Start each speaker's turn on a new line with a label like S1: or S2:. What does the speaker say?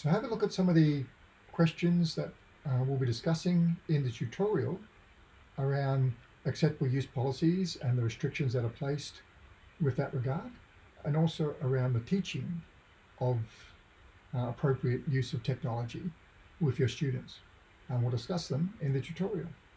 S1: So have a look at some of the questions that uh, we'll be discussing in the tutorial around acceptable use policies and the restrictions that are placed with that regard, and also around the teaching of uh, appropriate use of technology with your students. And we'll discuss them in the tutorial.